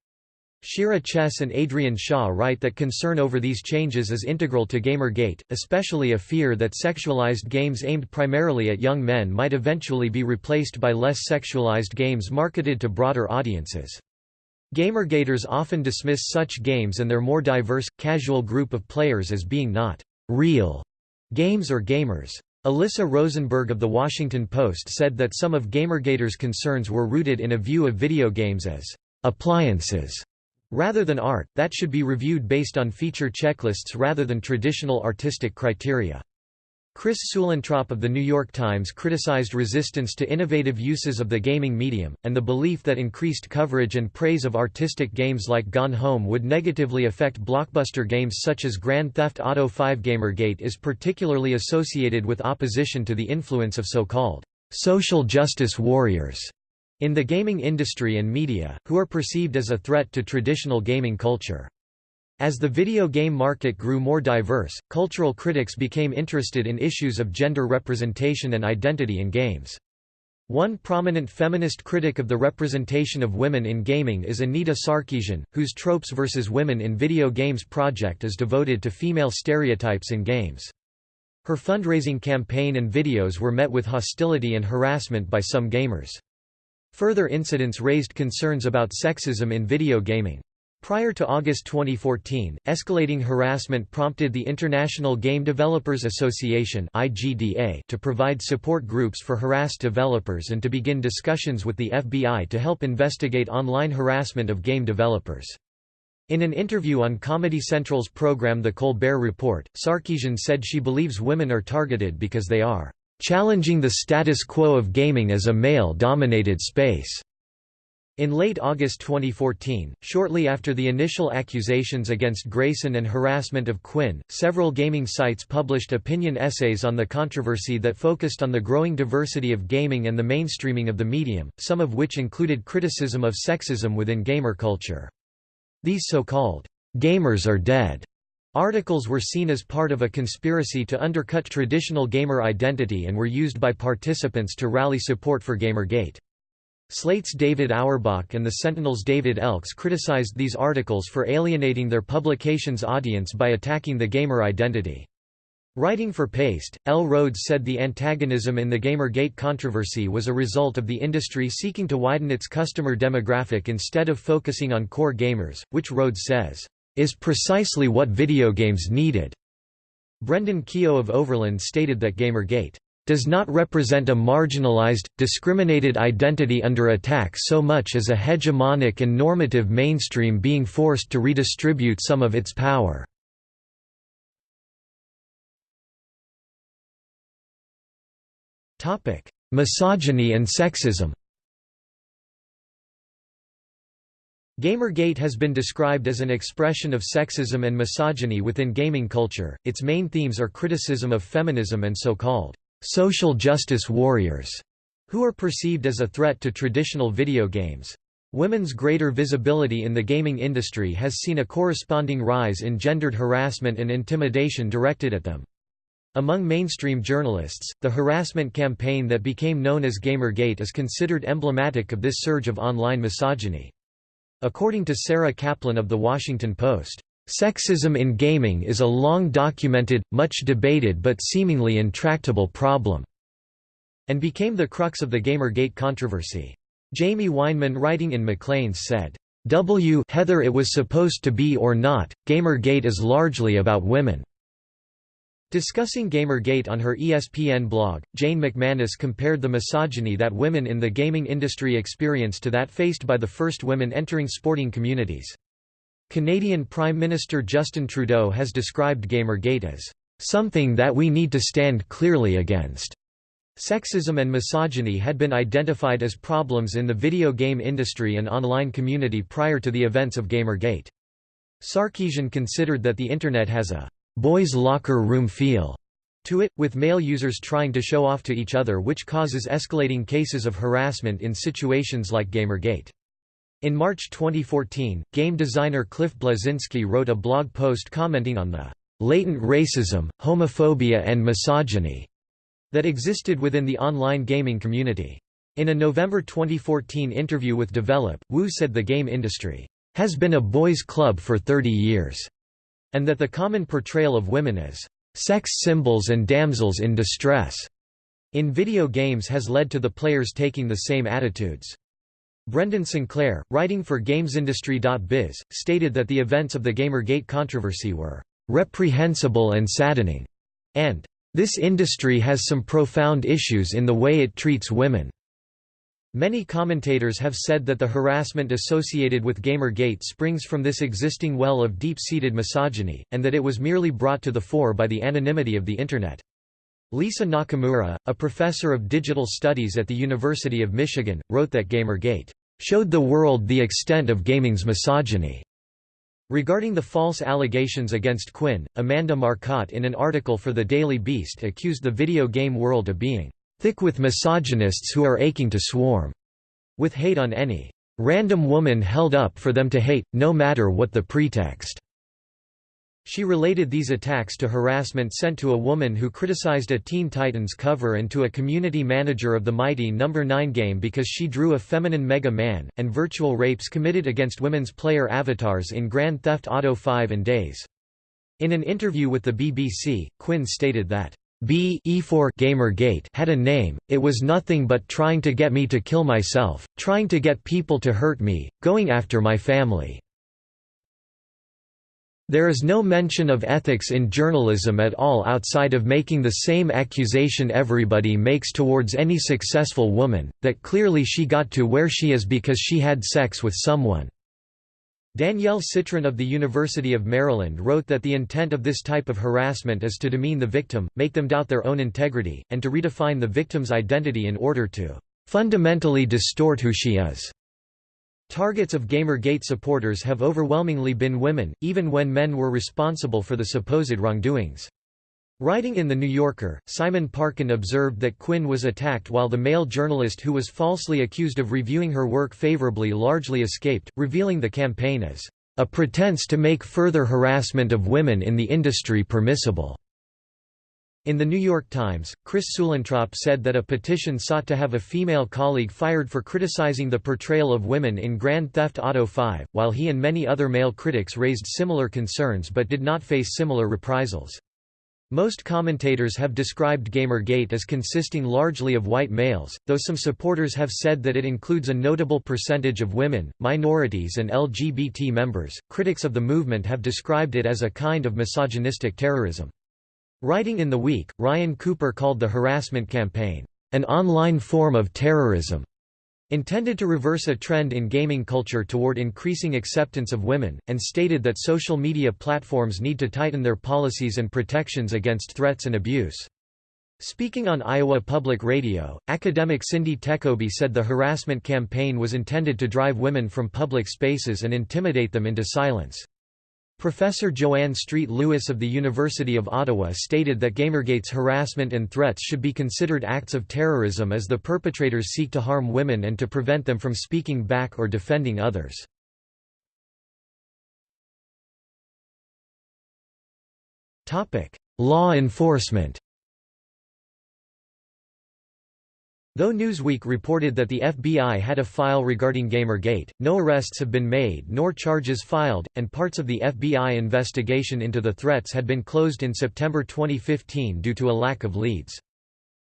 Shira Chess and Adrienne Shaw write that concern over these changes is integral to Gamergate, especially a fear that sexualized games aimed primarily at young men might eventually be replaced by less sexualized games marketed to broader audiences. Gamergaters often dismiss such games and their more diverse, casual group of players as being not real games or gamers. Alyssa Rosenberg of The Washington Post said that some of Gamergaters' concerns were rooted in a view of video games as appliances Rather than art, that should be reviewed based on feature checklists rather than traditional artistic criteria. Chris Suellentrop of The New York Times criticized resistance to innovative uses of the gaming medium, and the belief that increased coverage and praise of artistic games like Gone Home would negatively affect blockbuster games such as Grand Theft Auto 5 Gamergate is particularly associated with opposition to the influence of so-called social justice warriors in the gaming industry and media, who are perceived as a threat to traditional gaming culture. As the video game market grew more diverse, cultural critics became interested in issues of gender representation and identity in games. One prominent feminist critic of the representation of women in gaming is Anita Sarkeesian, whose Tropes vs. Women in Video Games project is devoted to female stereotypes in games. Her fundraising campaign and videos were met with hostility and harassment by some gamers. Further incidents raised concerns about sexism in video gaming. Prior to August 2014, escalating harassment prompted the International Game Developers Association (IGDA) to provide support groups for harassed developers and to begin discussions with the FBI to help investigate online harassment of game developers. In an interview on Comedy Central's program The Colbert Report, Sarkeesian said she believes women are targeted because they are challenging the status quo of gaming as a male-dominated space. In late August 2014, shortly after the initial accusations against Grayson and harassment of Quinn, several gaming sites published opinion essays on the controversy that focused on the growing diversity of gaming and the mainstreaming of the medium, some of which included criticism of sexism within gamer culture. These so-called, "'gamers are dead' Articles were seen as part of a conspiracy to undercut traditional gamer identity and were used by participants to rally support for Gamergate. Slate's David Auerbach and the Sentinel's David Elks criticized these articles for alienating their publication's audience by attacking the gamer identity. Writing for Paste, L. Rhodes said the antagonism in the Gamergate controversy was a result of the industry seeking to widen its customer demographic instead of focusing on core gamers, which Rhodes says, "...is precisely what video games needed." Brendan Keogh of Overland stated that Gamergate does not represent a marginalized, discriminated identity under attack so much as a hegemonic and normative mainstream being forced to redistribute some of its power. Misogyny and sexism Gamergate has been described as an expression of sexism and misogyny within gaming culture. Its main themes are criticism of feminism and so-called social justice warriors, who are perceived as a threat to traditional video games. Women's greater visibility in the gaming industry has seen a corresponding rise in gendered harassment and intimidation directed at them. Among mainstream journalists, the harassment campaign that became known as Gamergate is considered emblematic of this surge of online misogyny. According to Sarah Kaplan of The Washington Post, Sexism in gaming is a long-documented, much debated but seemingly intractable problem, and became the crux of the Gamergate controversy. Jaime Weinman writing in Maclean's said, W Heather it was supposed to be or not, Gamergate is largely about women. Discussing Gamergate on her ESPN blog, Jane McManus compared the misogyny that women in the gaming industry experience to that faced by the first women entering sporting communities. Canadian Prime Minister Justin Trudeau has described Gamergate as something that we need to stand clearly against. Sexism and misogyny had been identified as problems in the video game industry and online community prior to the events of Gamergate. Sarkeesian considered that the Internet has a boys' locker room feel to it, with male users trying to show off to each other which causes escalating cases of harassment in situations like Gamergate. In March 2014, game designer Cliff Bleszinski wrote a blog post commenting on the latent racism, homophobia and misogyny that existed within the online gaming community. In a November 2014 interview with Develop, Wu said the game industry has been a boys' club for 30 years, and that the common portrayal of women as sex symbols and damsels in distress in video games has led to the players taking the same attitudes. Brendan Sinclair, writing for GamesIndustry.biz, stated that the events of the Gamergate controversy were reprehensible and saddening, and this industry has some profound issues in the way it treats women. Many commentators have said that the harassment associated with Gamergate springs from this existing well of deep-seated misogyny, and that it was merely brought to the fore by the anonymity of the Internet. Lisa Nakamura, a professor of digital studies at the University of Michigan, wrote that Gamergate showed the world the extent of gaming's misogyny. Regarding the false allegations against Quinn, Amanda Marcotte in an article for the Daily Beast accused the video game world of being thick with misogynists who are aching to swarm with hate on any random woman held up for them to hate, no matter what the pretext. She related these attacks to harassment sent to a woman who criticized a Teen Titans cover and to a community manager of the Mighty No. 9 game because she drew a feminine Mega Man, and virtual rapes committed against women's player avatars in Grand Theft Auto 5 and DayZ. In an interview with the BBC, Quinn stated that B E4 Gamergate had a name, it was nothing but trying to get me to kill myself, trying to get people to hurt me, going after my family. There is no mention of ethics in journalism at all outside of making the same accusation everybody makes towards any successful woman, that clearly she got to where she is because she had sex with someone. Danielle Citron of the University of Maryland wrote that the intent of this type of harassment is to demean the victim, make them doubt their own integrity, and to redefine the victim's identity in order to fundamentally distort who she is. Targets of Gamergate supporters have overwhelmingly been women, even when men were responsible for the supposed wrongdoings. Writing in The New Yorker, Simon Parkin observed that Quinn was attacked while the male journalist who was falsely accused of reviewing her work favorably largely escaped, revealing the campaign as a pretense to make further harassment of women in the industry permissible. In The New York Times, Chris Suellentrop said that a petition sought to have a female colleague fired for criticizing the portrayal of women in Grand Theft Auto 5, while he and many other male critics raised similar concerns but did not face similar reprisals. Most commentators have described Gamergate as consisting largely of white males, though some supporters have said that it includes a notable percentage of women, minorities, and LGBT members. Critics of the movement have described it as a kind of misogynistic terrorism. Writing in The Week, Ryan Cooper called the harassment campaign, an online form of terrorism. Intended to reverse a trend in gaming culture toward increasing acceptance of women, and stated that social media platforms need to tighten their policies and protections against threats and abuse. Speaking on Iowa Public Radio, academic Cindy Tekobbe said the harassment campaign was intended to drive women from public spaces and intimidate them into silence. Professor Joanne Street Lewis of the University of Ottawa stated that Gamergate's harassment and threats should be considered acts of terrorism as the perpetrators seek to harm women and to prevent them from speaking back or defending others. Law enforcement Though Newsweek reported that the FBI had a file regarding Gamergate, no arrests have been made nor charges filed, and parts of the FBI investigation into the threats had been closed in September 2015 due to a lack of leads.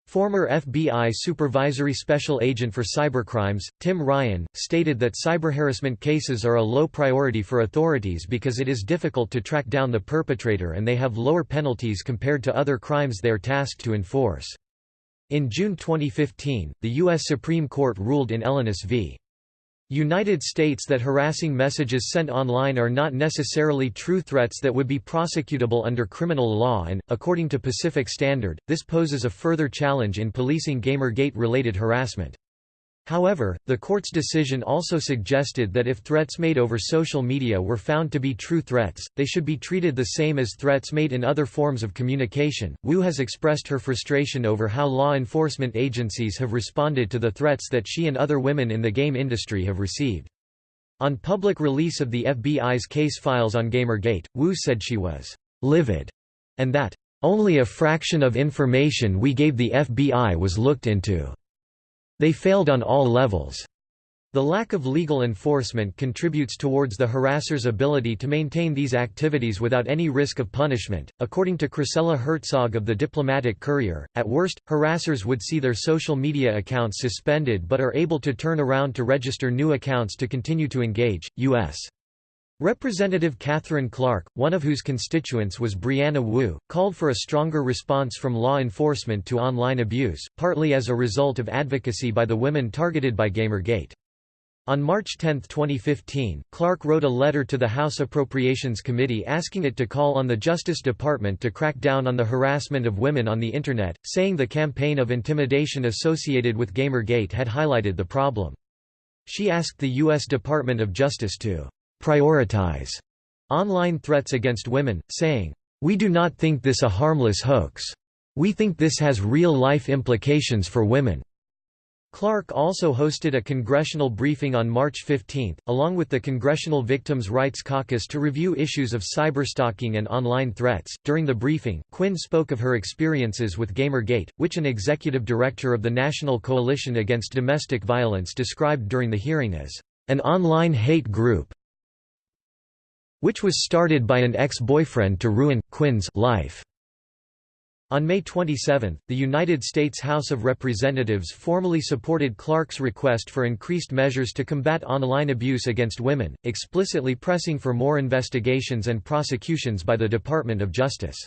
Former FBI Supervisory Special Agent for Cybercrimes, Tim Ryan, stated that cyberharassment cases are a low priority for authorities because it is difficult to track down the perpetrator and they have lower penalties compared to other crimes they are tasked to enforce. In June 2015, the U.S. Supreme Court ruled in Elonis v. United States that harassing messages sent online are not necessarily true threats that would be prosecutable under criminal law and, according to Pacific Standard, this poses a further challenge in policing Gamergate-related harassment. However, the court's decision also suggested that if threats made over social media were found to be true threats, they should be treated the same as threats made in other forms of communication. Wu has expressed her frustration over how law enforcement agencies have responded to the threats that she and other women in the game industry have received. On public release of the FBI's case files on Gamergate, Wu said she was livid and that only a fraction of information we gave the FBI was looked into. They failed on all levels. The lack of legal enforcement contributes towards the harasser's ability to maintain these activities without any risk of punishment. According to Chrisella Herzog of the Diplomatic Courier, at worst, harassers would see their social media accounts suspended but are able to turn around to register new accounts to continue to engage. U.S. Representative Katherine Clark, one of whose constituents was Brianna Wu, called for a stronger response from law enforcement to online abuse, partly as a result of advocacy by the women targeted by Gamergate. On March 10, 2015, Clark wrote a letter to the House Appropriations Committee asking it to call on the Justice Department to crack down on the harassment of women on the Internet, saying the campaign of intimidation associated with Gamergate had highlighted the problem. She asked the U.S. Department of Justice to prioritize online threats against women, saying, We do not think this a harmless hoax. We think this has real-life implications for women. Clark also hosted a congressional briefing on March 15, along with the Congressional Victims' Rights Caucus to review issues of cyberstalking and online threats. During the briefing, Quinn spoke of her experiences with Gamergate, which an executive director of the National Coalition Against Domestic Violence described during the hearing as an online hate group which was started by an ex-boyfriend to ruin, Quinn's life. On May 27, the United States House of Representatives formally supported Clark's request for increased measures to combat online abuse against women, explicitly pressing for more investigations and prosecutions by the Department of Justice.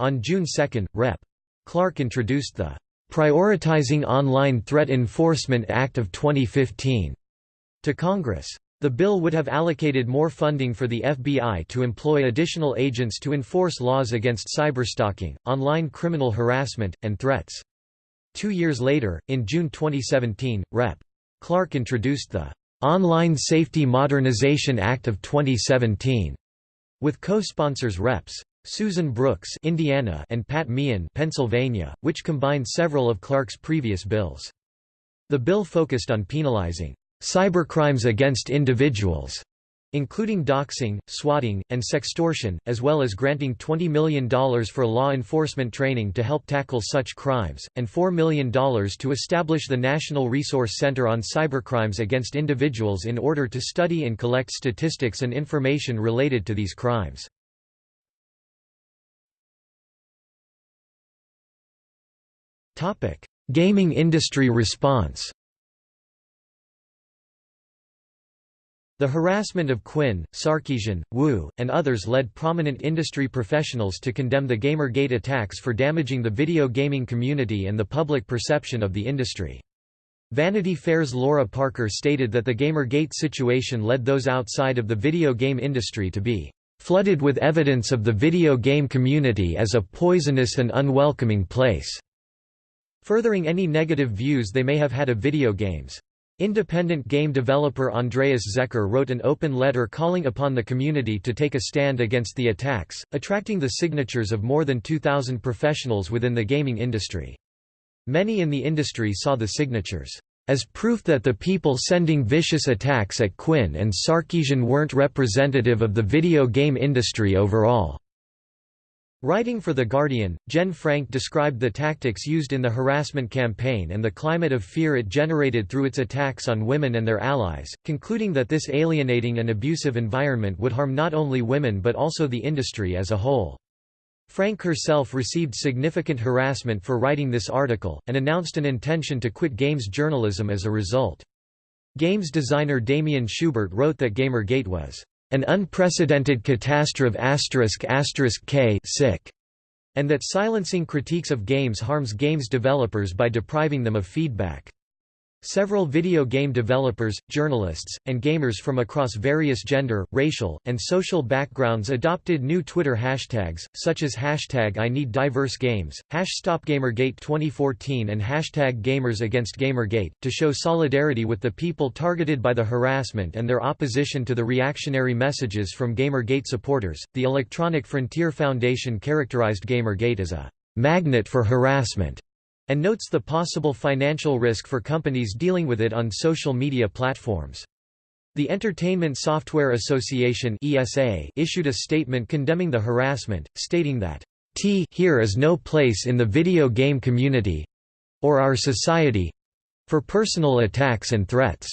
On June 2, Rep. Clark introduced the Prioritizing Online Threat Enforcement Act of 2015 to Congress. The bill would have allocated more funding for the FBI to employ additional agents to enforce laws against cyberstalking, online criminal harassment, and threats. Two years later, in June 2017, Rep. Clark introduced the Online Safety Modernization Act of 2017, with co-sponsors Reps. Susan Brooks Indiana and Pat Meehan Pennsylvania, which combined several of Clark's previous bills. The bill focused on penalizing cybercrimes against individuals, including doxing, swatting, and sextortion, as well as granting $20 million for law enforcement training to help tackle such crimes, and $4 million to establish the National Resource Center on Cybercrimes Against Individuals in order to study and collect statistics and information related to these crimes. Gaming industry response The harassment of Quinn, Sarkeesian, Wu, and others led prominent industry professionals to condemn the Gamergate attacks for damaging the video gaming community and the public perception of the industry. Vanity Fair's Laura Parker stated that the Gamergate situation led those outside of the video game industry to be flooded with evidence of the video game community as a poisonous and unwelcoming place, furthering any negative views they may have had of video games. Independent game developer Andreas Zecker wrote an open letter calling upon the community to take a stand against the attacks, attracting the signatures of more than 2,000 professionals within the gaming industry. Many in the industry saw the signatures as proof that the people sending vicious attacks at Quinn and Sarkeesian weren't representative of the video game industry overall. Writing for The Guardian, Jenn Frank described the tactics used in the harassment campaign and the climate of fear it generated through its attacks on women and their allies, concluding that this alienating and abusive environment would harm not only women but also the industry as a whole. Frank herself received significant harassment for writing this article, and announced an intention to quit games journalism as a result. Games designer Damion Schubert wrote that Gamergate was an unprecedented catastrophe k sick, and that silencing critiques of games harms games developers by depriving them of feedback. Several video game developers, journalists, and gamers from across various gender, racial, and social backgrounds adopted new Twitter hashtags, such as hashtag I Need Diverse Games, hash StopGamergate 2014 and hashtag Gamers Against Gamergate, to show solidarity with the people targeted by the harassment and their opposition to the reactionary messages from Gamergate supporters. The Electronic Frontier Foundation characterized Gamergate as a magnet for harassment and notes the possible financial risk for companies dealing with it on social media platforms. The Entertainment Software Association (ESA) issued a statement condemning the harassment, stating that T here is no place in the video game community or our society for personal attacks and threats.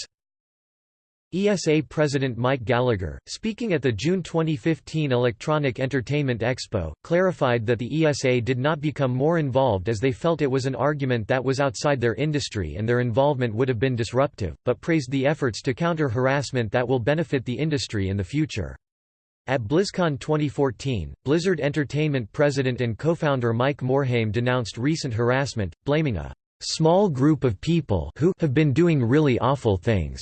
ESA President Mike Gallagher, speaking at the June 2015 Electronic Entertainment Expo, clarified that the ESA did not become more involved as they felt it was an argument that was outside their industry and their involvement would have been disruptive, but praised the efforts to counter harassment that will benefit the industry in the future. At BlizzCon 2014, Blizzard Entertainment president and co-founder Mike Morhaime denounced recent harassment, blaming a small group of people who have been doing really awful things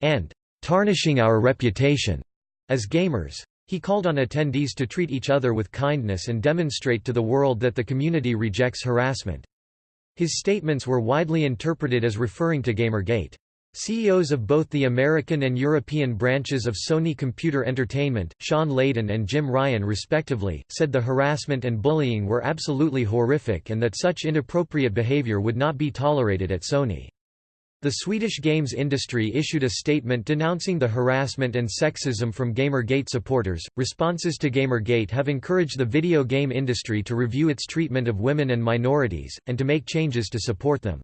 and tarnishing our reputation as gamers. He called on attendees to treat each other with kindness and demonstrate to the world that the community rejects harassment. His statements were widely interpreted as referring to Gamergate. CEOs of both the American and European branches of Sony Computer Entertainment, Shawn Layden and Jim Ryan respectively, said the harassment and bullying were absolutely horrific and that such inappropriate behavior would not be tolerated at Sony. The Swedish games industry issued a statement denouncing the harassment and sexism from Gamergate supporters. Responses to Gamergate have encouraged the video game industry to review its treatment of women and minorities, and to make changes to support them.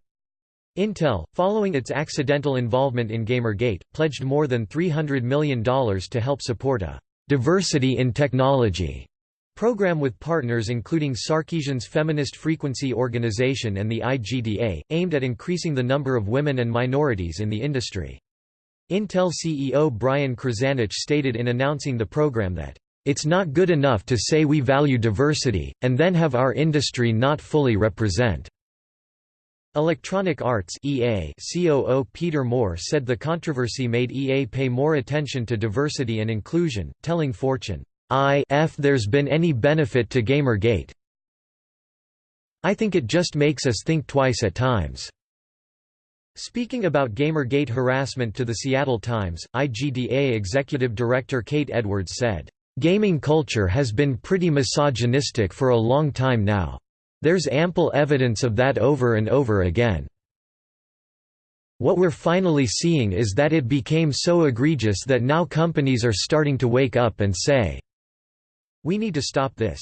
Intel, following its accidental involvement in Gamergate, pledged more than $300 million to help support a diversity in technology Program with partners including Sarkeesian's Feminist Frequency Organization and the IGDA, aimed at increasing the number of women and minorities in the industry. Intel CEO Brian Krzanich stated in announcing the program that, "...it's not good enough to say we value diversity, and then have our industry not fully represent." Electronic Arts EA COO Peter Moore said the controversy made EA pay more attention to diversity and inclusion, telling Fortune, if there's been any benefit to Gamergate. I think it just makes us think twice at times. Speaking about Gamergate harassment to the Seattle Times, IGDA Executive Director Kate Edwards said, "...gaming culture has been pretty misogynistic for a long time now. There's ample evidence of that over and over again. What we're finally seeing is that it became so egregious that now companies are starting to wake up and say, we need to stop this.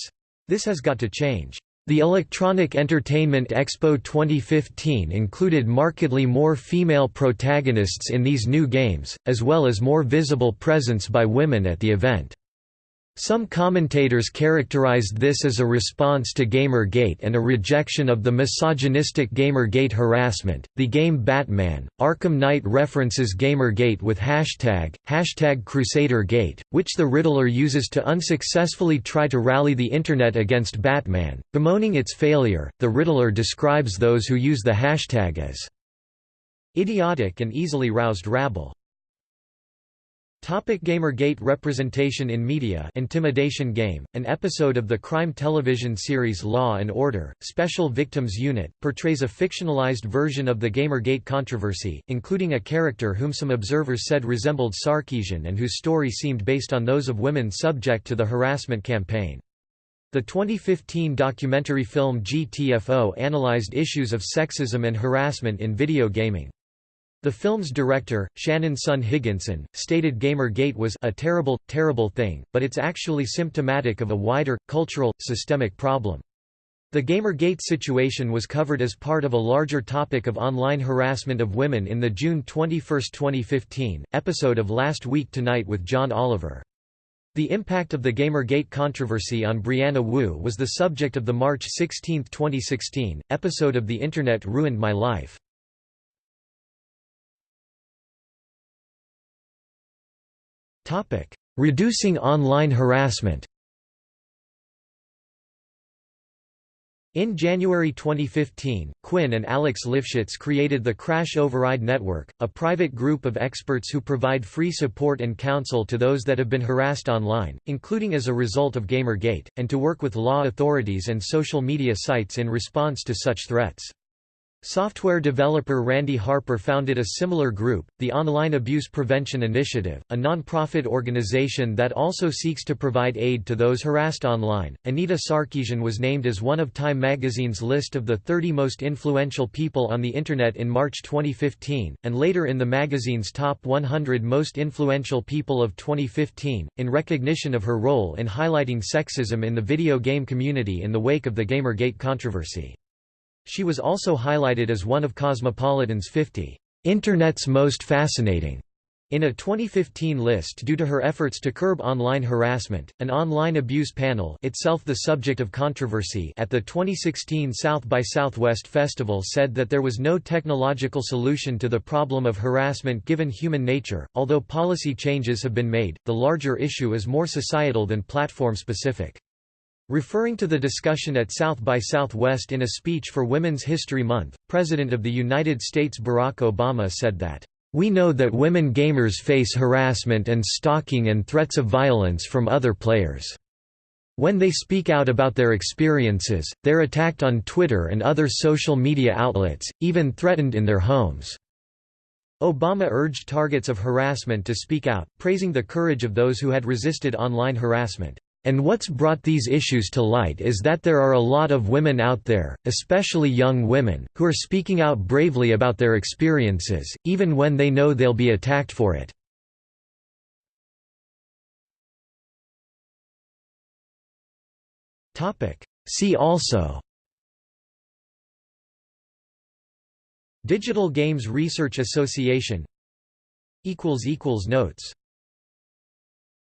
This has got to change. The Electronic Entertainment Expo 2015 included markedly more female protagonists in these new games, as well as more visible presence by women at the event. Some commentators characterized this as a response to Gamergate and a rejection of the misogynistic Gamergate harassment. The game Batman Arkham Knight references Gamergate with hashtag, hashtag CrusaderGate, which the Riddler uses to unsuccessfully try to rally the Internet against Batman. Bemoaning its failure, the Riddler describes those who use the hashtag as idiotic and easily roused rabble. Topic Gamergate representation in media Intimidation Game, an episode of the crime television series Law & Order, Special Victims Unit, portrays a fictionalized version of the Gamergate controversy, including a character whom some observers said resembled Sarkeesian and whose story seemed based on those of women subject to the harassment campaign. The 2015 documentary film GTFO analyzed issues of sexism and harassment in video gaming. The film's director, Shannon Sun Higginson, stated Gamergate was a terrible, terrible thing, but it's actually symptomatic of a wider, cultural, systemic problem. The Gamergate situation was covered as part of a larger topic of online harassment of women in the June 21, 2015, episode of Last Week Tonight with John Oliver. The impact of the Gamergate controversy on Brianna Wu was the subject of the March 16, 2016, episode of The Internet Ruined My Life. Reducing online harassment In January 2015, Quinn and Alex Lifshitz created the Crash Override Network, a private group of experts who provide free support and counsel to those that have been harassed online, including as a result of Gamergate, and to work with law authorities and social media sites in response to such threats. Software developer Randi Harper founded a similar group, the Online Abuse Prevention Initiative, a non-profit organization that also seeks to provide aid to those harassed online. Anita Sarkeesian was named as one of Time magazine's list of the 30 most influential people on the Internet in March 2015, and later in the magazine's top 100 most influential people of 2015, in recognition of her role in highlighting sexism in the video game community in the wake of the Gamergate controversy. She was also highlighted as one of Cosmopolitan's 50 Internet's most fascinating in a 2015 list due to her efforts to curb online harassment, an online abuse panel itself the subject of controversy at the 2016 South by Southwest Festival said that there was no technological solution to the problem of harassment given human nature. Although policy changes have been made, the larger issue is more societal than platform specific. Referring to the discussion at South by Southwest in a speech for Women's History Month, President of the United States Barack Obama said that, "...we know that women gamers face harassment and stalking and threats of violence from other players. When they speak out about their experiences, they're attacked on Twitter and other social media outlets, even threatened in their homes." Obama urged targets of harassment to speak out, praising the courage of those who had resisted online harassment. And what's brought these issues to light is that there are a lot of women out there, especially young women, who are speaking out bravely about their experiences, even when they know they'll be attacked for it. See also Digital Games Research Association Notes